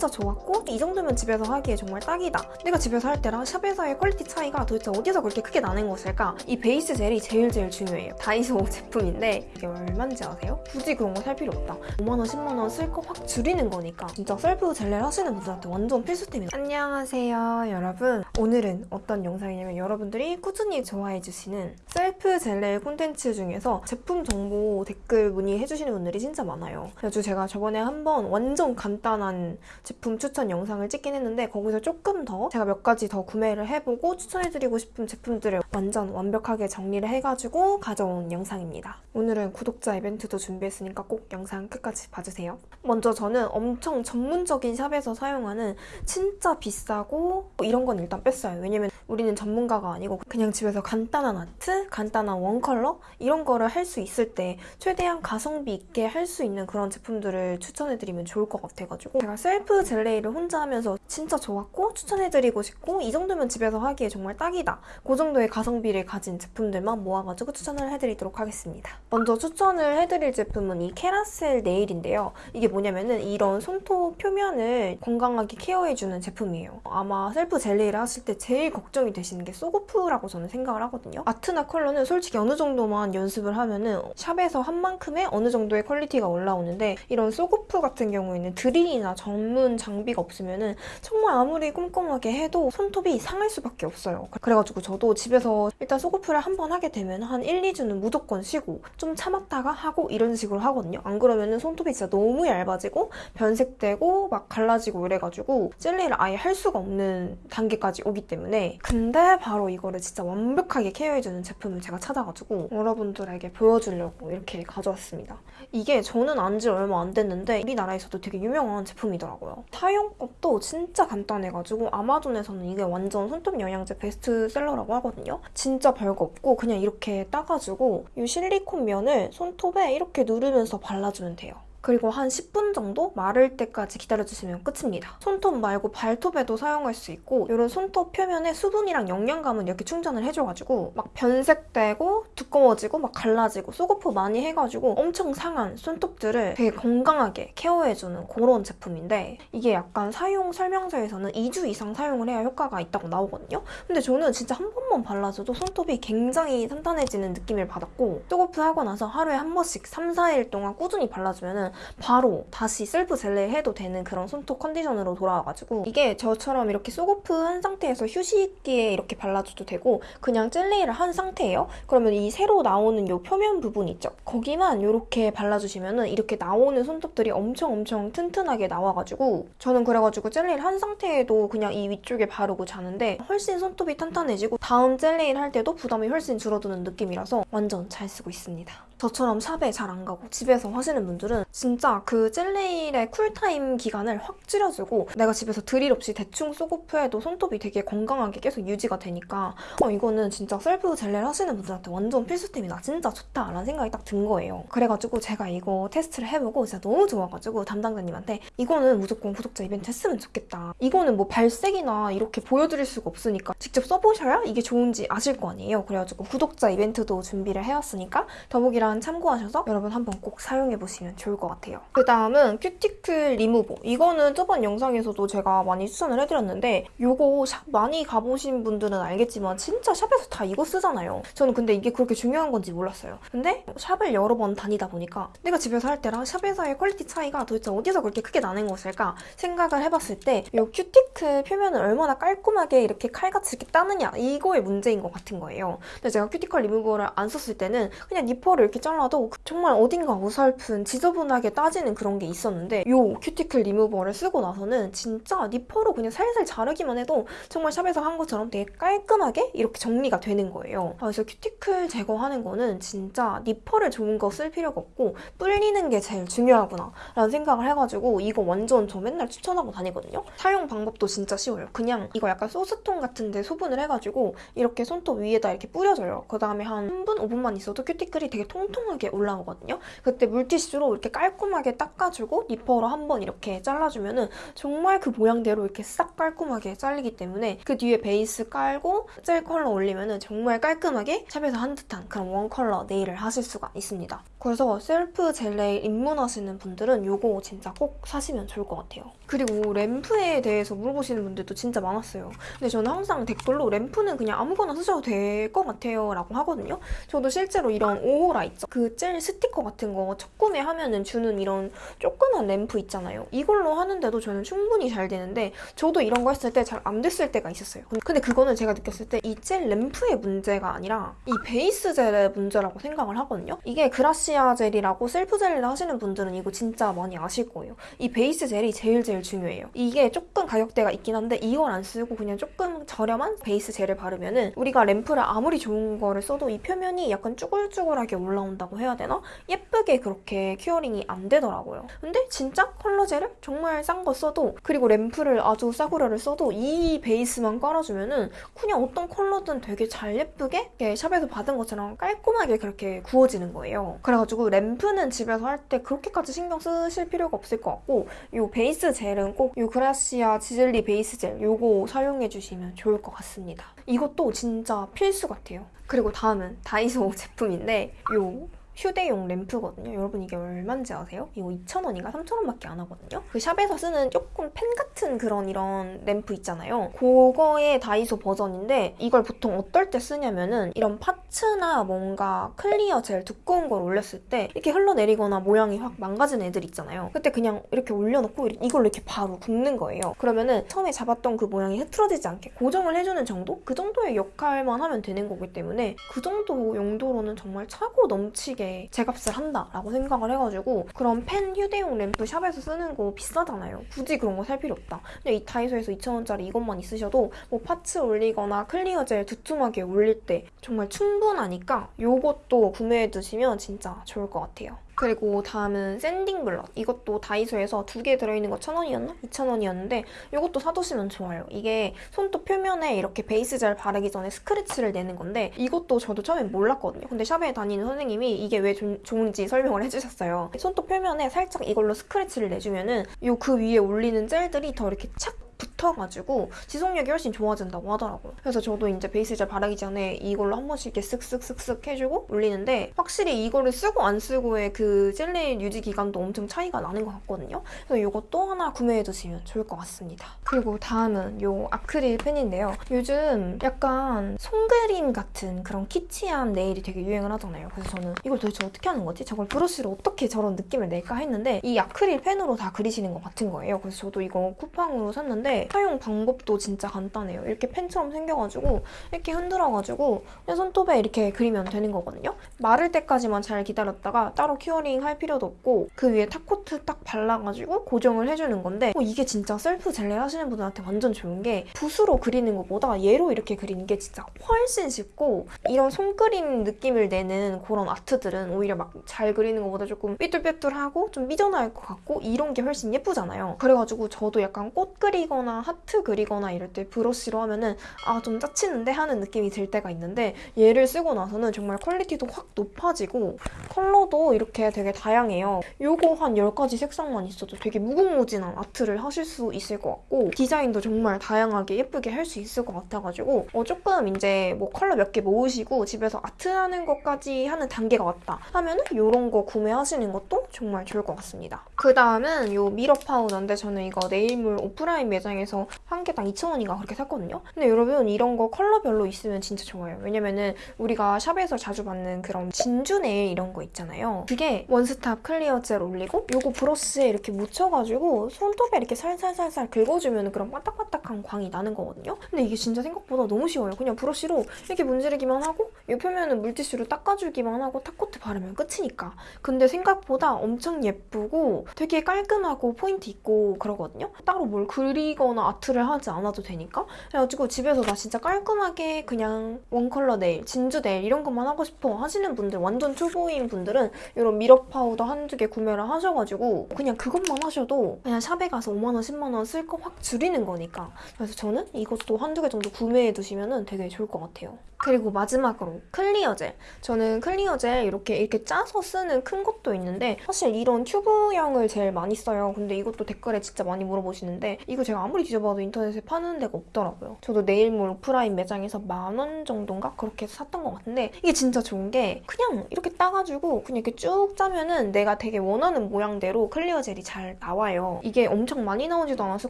진짜 좋았고 이 정도면 집에서 하기에 정말 딱이다. 내가 집에서 할 때랑 샵에서의 quality 차이가 도대체 어디서 그렇게 크게 나는 것일까? 이 base gel이 제일 제일 중요해요. 다이소 제품인데 이게 얼마인지 아세요? 굳이 그런 거 살 필요 없다. 5만원, 10만원 쓸 거 확 줄이는 거니까 진짜 셀프 젤네를 하시는 분들한테 완전 필수템이다. 안녕하세요 여러분. 오늘은 어떤 영상이냐면 여러분들이 꾸준히 좋아해주시는 셀프 젤네 콘텐츠 중에서 제품 정보 댓글 문의해주시는 분들이 진짜 많아요. 그래서 제가 저번에 한번 완전 간단한 제품 추천 영상을 찍긴 했는데 거기서 조금 더 제가 몇 가지 더 구매를 해보고 추천해드리고 싶은 제품들을 완전 완벽하게 정리를 해가지고 가져온 영상입니다. 오늘은 구독자 이벤트도 준비했으니까 꼭 영상 끝까지 봐주세요. 먼저 저는 엄청 전문적인 샵에서 사용하는 진짜 비싸고 이런 건 일단 뺐어요. 왜냐면 우리는 전문가가 아니고 그냥 집에서 간단한 아트, 간단한 one color 이런 거를 할 수 있을 때 최대한 가성비 있게 할 수 있는 그런 제품들을 추천해드리면 좋을 것 같아가지고 제가 셀프 젤레이를 혼자 하면서 진짜 좋았고 추천해드리고 싶고 이 정도면 집에서 하기에 정말 딱이다. 그 정도의 가성비를 가진 제품들만 모아가지고 추천을 해드리도록 하겠습니다. 먼저 추천을 해드릴 제품은 이 캐라셀 네일인데요. 이게 뭐냐면은 이런 손톱 표면을 건강하게 케어해주는 제품이에요. 아마 셀프 젤레이를 하실 때 제일 걱정이 되시는 게 soak off라고 저는 생각을 하거든요. 아트나 컬러는 솔직히 어느 정도만 연습을 하면은 샵에서 한 만큼의 어느 정도의 quality가 올라오는데 이런 soak off 같은 경우에는 드릴이나 전문 장비가 없으면은 정말 아무리 꼼꼼하게 해도 손톱이 상할 수밖에 없어요. 그래가지고 저도 집에서 일단 soak off를 한 번 하게 되면 한 1, 2주는 무조건 쉬고 좀 참았다가 하고 이런 식으로 하거든요. 안 그러면은 손톱이 진짜 너무 얇아지고 변색되고 막 갈라지고 이래가지고 젤네를 아예 할 수가 없는 단계까지 오기 때문에 근데 바로 이거를 진짜 완벽하게 케어해주는 제품을 제가 찾아가지고 여러분들에게 보여주려고 이렇게 가져왔습니다. 이게 저는 안 지 얼마 안 됐는데 우리나라에서도 되게 유명한 제품이더라고요. 사용법도 진짜 간단해가지고 아마존에서는 이게 완전 손톱 영양제 베스트셀러라고 하거든요. 진짜 별거 없고 그냥 이렇게 따가지고 이 실리콘 면을 손톱에 이렇게 누르면서 발라주면 돼요. 그리고 한 10분 정도 마를 때까지 기다려주시면 끝입니다. 손톱 말고 발톱에도 사용할 수 있고 이런 손톱 표면에 수분이랑 영양감은 이렇게 충전을 해줘가지고 막 변색되고 두꺼워지고 막 갈라지고 쏘고프 많이 해가지고 엄청 상한 손톱들을 되게 건강하게 케어해주는 그런 제품인데 이게 약간 사용 설명서에서는 2주 이상 사용을 해야 효과가 있다고 나오거든요. 근데 저는 진짜 한 번만 발라줘도 손톱이 굉장히 탄탄해지는 느낌을 받았고 soak off 하고 나서 하루에 한 번씩 3, 4일 동안 꾸준히 발라주면 바로 다시 셀프 젤네 해도 되는 그런 손톱 컨디션으로 돌아와가지고 이게 저처럼 이렇게 soak off 한 상태에서 휴식기에 이렇게 발라줘도 되고 그냥 젤네를 한 상태예요. 그러면 이 새로 나오는 이 표면 부분 있죠? 거기만 이렇게 발라주시면 은 이렇게 나오는 손톱들이 엄청 엄청 튼튼하게 나와가지고 저는 그래가지고 젤네를 한 상태에도 그냥 이 위쪽에 바르고 자는데 훨씬 손톱이 탄탄해지고 다음 젤네를 할 때도 부담이 훨씬 줄어드는 느낌이라서 완전 잘 쓰고 있습니다. 저처럼 샵에 잘 안 가고 집에서 하시는 분들은 진짜 그 젤네일의 쿨타임 기간을 확 줄여주고 내가 집에서 드릴 없이 대충 soak off 해도 손톱이 되게 건강하게 계속 유지가 되니까 어, 이거는 진짜 셀프 젤레를 하시는 분들한테 완전 필수템이다. 진짜 좋다라는 생각이 딱 든 거예요. 그래가지고 제가 이거 테스트를 해보고 진짜 너무 좋아가지고 담당자님한테 이거는 무조건 구독자 이벤트 했으면 좋겠다. 이거는 뭐 발색이나 이렇게 보여드릴 수가 없으니까 직접 써보셔야 이게 좋은지 아실 거 아니에요. 그래가지고 구독자 이벤트도 준비를 해왔으니까 더보기란 참고하셔서 여러분 한번 꼭 사용해보시면 좋을 것 같아요. 그 다음은 큐티클 리무버. 이거는 저번 영상에서도 제가 많이 추천을 해드렸는데 이거 샵 많이 가보신 분들은 알겠지만 진짜 샵에서 다 이거 쓰잖아요. 저는 근데 이게 그렇게 중요한 건지 몰랐어요. 근데 샵을 여러 번 다니다 보니까 내가 집에서 할 때랑 샵에서의 quality 차이가 도대체 어디서 그렇게 크게 나는 것일까 생각을 해봤을 때 이 큐티클 표면을 얼마나 깔끔하게 이렇게 칼같이 이렇게 따느냐 이거의 문제인 것 같은 거예요. 근데 제가 큐티클 리무버를 안 썼을 때는 그냥 니퍼를 이렇게 잘라도 정말 어딘가 어설픈 지저분하게 따지는 그런 게 있었는데 이 큐티클 리무버를 쓰고 나서는 진짜 니퍼로 그냥 살살 자르기만 해도 정말 샵에서 한 것처럼 되게 깔끔하게 이렇게 정리가 되는 거예요. 그래서 큐티클 제거하는 거는 진짜 니퍼를 좋은 거 쓸 필요가 없고 불리는 게 제일 중요하구나 라는 생각을 해가지고 이거 완전 저 맨날 추천하고 다니거든요. 사용 방법도 진짜 쉬워요. 그냥 이거 약간 소스통 같은데 소분을 해가지고 이렇게 손톱 위에다 이렇게 뿌려줘요. 그 다음에 한 3분, 5분만 있어도 큐티클이 되게 통통하게 올라오거든요. 그때 물티슈로 이렇게 깔끔하게 닦아주고 니퍼로 한번 이렇게 잘라주면은 정말 그 모양대로 이렇게 싹 깔끔하게 잘리기 때문에 그 뒤에 베이스 깔고 젤 컬러 올리면은 정말 깔끔하게 샵에서 한 듯한 그런 one 컬러 네일을 하실 수가 있습니다. 그래서 셀프 젤 네일 입문하시는 분들은 이거 진짜 꼭 사시면 좋을 것 같아요. 그리고 램프에 대해서 물어보시는 분들도 진짜 많았어요. 근데 저는 항상 댓글로 램프는 그냥 아무거나 쓰셔도 될 것 같아요 라고 하거든요. 저도 실제로 이런 오호라 있죠. 그 젤 스티커 같은 거 첫 구매하면은 주는 이런 조그만 램프 있잖아요. 이걸로 하는데도 저는 충분히 잘 되는데 저도 이런 거 했을 때 잘 안 됐을 때가 있었어요. 근데 그거는 제가 느꼈을 때 이 젤 램프의 문제가 아니라 이 베이스 젤의 문제라고 생각을 하거든요. 이게 그라시아 젤이라고 셀프 젤을 하시는 분들은 이거 진짜 많이 아실 거예요. 이 베이스 젤이 제일 제일 중요해요. 이게 조금 가격대가 있긴 한데 이걸 안 쓰고 그냥 조금 저렴한 베이스 젤을 바르면은 우리가 램프를 아무리 좋은 거를 써도 이 표면이 약간 쭈글쭈글하게 올라온다고 해야 되나? 예쁘게 그렇게 curing이 안 되더라고요. 근데 진짜 컬러 젤을 정말 싼 거 써도 그리고 램프를 아주 싸구려를 써도 이 베이스만 깔아주면은 그냥 어떤 컬러든 되게 잘 예쁘게 샵에서 받은 것처럼 깔끔하게 그렇게 구워지는 거예요. 그래가지고 램프는 집에서 할 때 그렇게까지 신경 쓰실 필요가 없을 것 같고 이 베이스 젤은 꼭 이 그라시아 지젤리 베이스 젤 요거 사용해 주시면 좋을 것 같습니다. 이것도 진짜 필수 같아요. 그리고 다음은 다이소 제품인데 요 휴대용 램프거든요. 여러분 이게 얼마인지 아세요? 이거 2,000원인가 3,000원밖에 안 하거든요. 그 샵에서 쓰는 조금 펜 같은 그런 이런 램프 있잖아요. 그거의 다이소 버전인데 이걸 보통 어떨 때 쓰냐면은 이런 parts나 뭔가 clear 젤 두꺼운 걸 올렸을 때 이렇게 흘러내리거나 모양이 확 망가진 애들 있잖아요. 그때 그냥 이렇게 올려놓고 이걸로 이렇게 바로 굽는 거예요. 그러면은 처음에 잡았던 그 모양이 흐트러지지 않게 고정을 해주는 정도? 그 정도의 역할만 하면 되는 거기 때문에 그 정도 용도로는 정말 차고 넘치게 제 값을 한다라고 생각을 해가지고 그런 펜 휴대용 램프 샵에서 쓰는 거 비싸잖아요. 굳이 그런 거 살 필요 없다. 근데 이 다이소에서 2,000원짜리 이것만 있으셔도 뭐 parts 올리거나 clear 젤 두툼하게 올릴 때 정말 충분하니까 이것도 구매해 두시면 진짜 좋을 것 같아요. 그리고 다음은 sanding block 이것도 다이소에서 두 개 들어있는 거 1,000원이었나? 2,000원이었는데 이것도 사두시면 좋아요. 이게 손톱 표면에 이렇게 베이스 젤 바르기 전에 스크래치를 내는 건데 이것도 저도 처음엔 몰랐거든요. 근데 샵에 다니는 선생님이 이게 왜 조, 좋은지 설명을 해주셨어요. 손톱 표면에 살짝 이걸로 스크래치를 내주면은 요 그 위에 올리는 젤들이 더 이렇게 착 붙어가지고 지속력이 훨씬 좋아진다고 하더라고요. 그래서 저도 이제 베이스 젤 바르기 전에 이걸로 한 번씩 이렇게 쓱쓱쓱쓱 해주고 올리는데 확실히 이거를 쓰고 안 쓰고의 그 젤리 유지 기간도 엄청 차이가 나는 것 같거든요. 그래서 이것도 하나 구매해 두시면 좋을 것 같습니다. 그리고 다음은 이 아크릴 펜인데요. 요즘 약간 손그림 같은 그런 키치한 네일이 되게 유행을 하잖아요. 그래서 저는 이걸 도대체 어떻게 하는 거지? 저걸 브러쉬로 어떻게 저런 느낌을 낼까 했는데 이 아크릴 펜으로 다 그리시는 것 같은 거예요. 그래서 저도 이거 쿠팡으로 샀는데 사용 방법도 진짜 간단해요. 이렇게 펜처럼 생겨가지고 이렇게 흔들어가지고 손톱에 이렇게 그리면 되는 거거든요. 마를 때까지만 잘 기다렸다가 따로 curing 할 필요도 없고 그 위에 top coat 딱 발라가지고 고정을 해주는 건데 어, 이게 진짜 셀프 젤네일 하시는 분들한테 완전 좋은 게 붓으로 그리는 것보다 얘로 이렇게 그리는 게 진짜 훨씬 쉽고 이런 손그림 느낌을 내는 그런 아트들은 오히려 막 잘 그리는 것보다 조금 삐뚤삐뚤하고 좀 삐져나올 것 같고 이런 게 훨씬 예쁘잖아요. 그래가지고 저도 약간 꽃 그리거나 하트 그리거나 이럴 때 브러쉬로 하면은 아 좀 짜치는데 하는 느낌이 들 때가 있는데 얘를 쓰고 나서는 정말 quality도 확 높아지고 컬러도 이렇게 되게 다양해요. 요거 한 10가지 색상만 있어도 되게 무궁무진한 아트를 하실 수 있을 것 같고 디자인도 정말 다양하게 예쁘게 할 수 있을 것 같아가지고 어 조금 이제 뭐 컬러 몇 개 모으시고 집에서 아트하는 것까지 하는 단계가 왔다 하면은 이런 거 구매하시는 것도 정말 좋을 것 같습니다. 그 다음은 요 mirror 파우더인데 저는 이거 네일몰 오프라인 매장 매장에서 한 개당 2,000원인가 그렇게 샀거든요. 근데 여러분 이런 거 컬러별로 있으면 진짜 좋아요. 왜냐면은 우리가 샵에서 자주 받는 그런 진주 네일 이런 거 있잖아요. 그게 one stop clear 젤 올리고 요거 브러쉬에 이렇게 묻혀가지고 손톱에 이렇게 살살살살 긁어주면 그런 반딱반딱한 광이 나는 거거든요. 근데 이게 진짜 생각보다 너무 쉬워요. 그냥 브러쉬로 이렇게 문지르기만 하고 이 표면은 물티슈로 닦아주기만 하고 top coat 바르면 끝이니까. 근데 생각보다 엄청 예쁘고 되게 깔끔하고 포인트 있고 그러거든요. 따로 뭘 그리거나 아트를 하지 않아도 되니까 그래가지고 집에서 나 진짜 깔끔하게 그냥 one color 네일, 진주 네일 이런 것만 하고 싶어 하시는 분들 완전 초보인 분들은 이런 mirror powder 한두 개 구매를 하셔가지고 그냥 그것만 하셔도 그냥 샵에 가서 5만원, 10만원 쓸 거 확 줄이는 거니까 그래서 저는 이것도 한두 개 정도 구매해 두시면 되게 좋을 것 같아요. 그리고 마지막으로 clear gel. 저는 clear gel 이렇게 이렇게 짜서 쓰는 큰 것도 있는데 사실 이런 튜브형을 제일 많이 써요. 근데 이것도 댓글에 진짜 많이 물어보시는데 이거 제가 아무리 뒤져봐도 인터넷에 파는 데가 없더라고요. 저도 네일몰 오프라인 매장에서 만 원 정도인가 그렇게 샀던 것 같은데 이게 진짜 좋은 게 그냥 이렇게 따가지고 그냥 이렇게 쭉 짜면은 내가 되게 원하는 모양대로 clear gel이 잘 나와요. 이게 엄청 많이 나오지도 않아서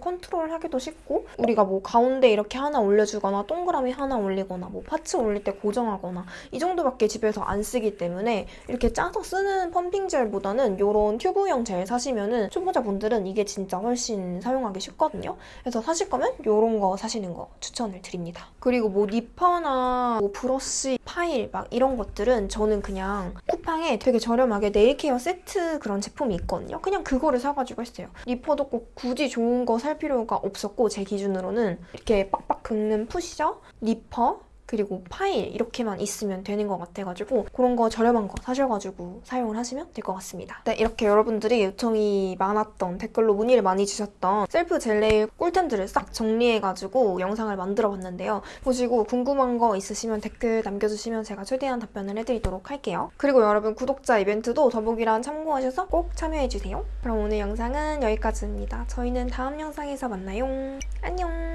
컨트롤하기도 쉽고 우리가 뭐 가운데 이렇게 하나 올려주거나 동그라미 하나 올리거나 뭐 parts 올릴 때 고정하거나 이 정도밖에 집에서 안 쓰기 때문에 이렇게 짜서 쓰는 pumping 젤보다는 이런 튜브형 젤 사시면은 초보자분들은 이게 진짜 훨씬 사용하기 쉽거든요. 그래서 사실 거면 이런 거 사시는 거 추천을 드립니다. 그리고 뭐 니퍼나 뭐 브러쉬, 파일 막 이런 것들은 저는 그냥 쿠팡에 되게 저렴하게 nail care 세트 그런 제품이 있거든요. 그냥 그거를 사가지고 했어요. 니퍼도 꼭 굳이 좋은 거 살 필요가 없었고 제 기준으로는 이렇게 빡빡 긁는 pusher, 니퍼 그리고 파일 이렇게만 있으면 되는 것 같아가지고 그런 거 저렴한 거 사셔가지고 사용을 하시면 될 것 같습니다. 네, 이렇게 여러분들이 요청이 많았던 댓글로 문의를 많이 주셨던 셀프 젤네일 꿀템들을 싹 정리해가지고 영상을 만들어봤는데요. 보시고 궁금한 거 있으시면 댓글 남겨주시면 제가 최대한 답변을 해드리도록 할게요. 그리고 여러분 구독자 이벤트도 더보기란 참고하셔서 꼭 참여해주세요. 그럼 오늘 영상은 여기까지입니다. 저희는 다음 영상에서 만나요. 안녕!